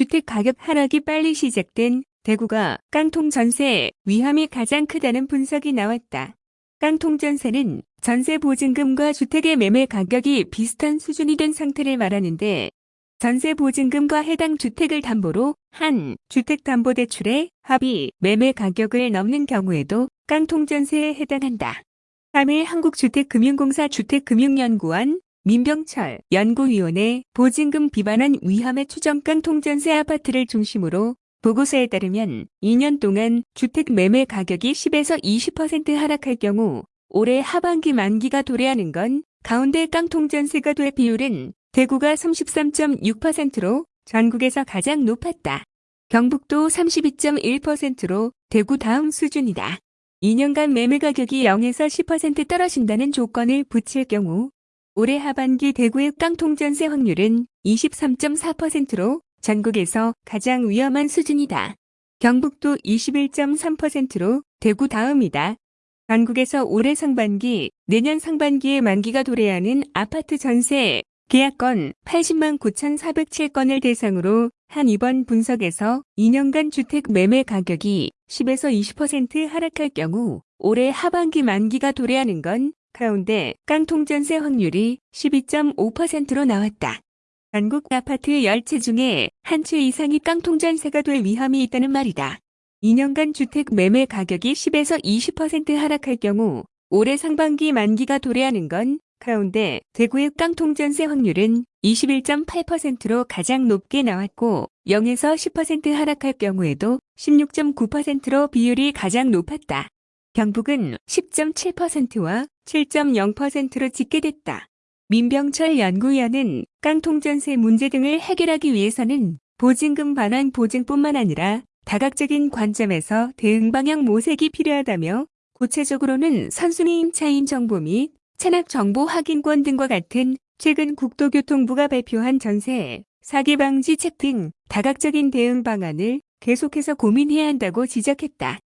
주택 가격 하락이 빨리 시작된 대구가 깡통 전세 위험이 가장 크다는 분석이 나왔다. 깡통 전세는 전세 보증금과 주택의 매매 가격이 비슷한 수준이 된 상태를 말하는데 전세 보증금과 해당 주택을 담보로 한 주택담보대출의 합의 매매 가격을 넘는 경우에도 깡통 전세에 해당한다. 3일 한국주택금융공사 주택금융연구원 민병철 연구위원회 보증금 비반환 위험의 추정 깡통 전세 아파트를 중심으로 보고서에 따르면 2년 동안 주택 매매 가격이 10에서 20% 하락할 경우 올해 하반기 만기가 도래하는 건 가운데 깡통 전세가 될 비율은 대구가 33.6%로 전국에서 가장 높았다. 경북도 32.1%로 대구 다음 수준이다. 2년간 매매 가격이 0에서 10% 떨어진다는 조건을 붙일 경우 올해 하반기 대구의 깡통 전세 확률은 23.4%로 전국에서 가장 위험한 수준이다. 경북도 21.3%로 대구 다음이다. 전국에서 올해 상반기, 내년 상반기에 만기가 도래하는 아파트 전세 계약건 80만 9,407건을 대상으로 한 이번 분석에서 2년간 주택 매매 가격이 10에서 20% 하락할 경우 올해 하반기 만기가 도래하는 건 가운데 깡통 전세 확률이 12.5%로 나왔다. 전국 아파트 10채 중에 한 채 이상이 깡통 전세가 될 위험이 있다는 말이다. 2년간 주택 매매 가격이 10에서 20% 하락할 경우 올해 상반기 만기가 도래하는 건 가운데 대구의 깡통 전세 확률은 21.8%로 가장 높게 나왔고 0에서 10% 하락할 경우에도 16.9%로 비율이 가장 높았다. 경북은 10.7%와 7.0%로 집계됐다. 민병철 연구위원은 깡통 전세 문제 등을 해결하기 위해서는 보증금 반환 보증뿐만 아니라 다각적인 관점에서 대응 방향 모색이 필요하다며 구체적으로는 선순위 임차인 정보 및 체납 정보 확인권 등과 같은 최근 국토교통부가 발표한 전세, 사기 방지 책 등 다각적인 대응 방안을 계속해서 고민해야 한다고 지적했다.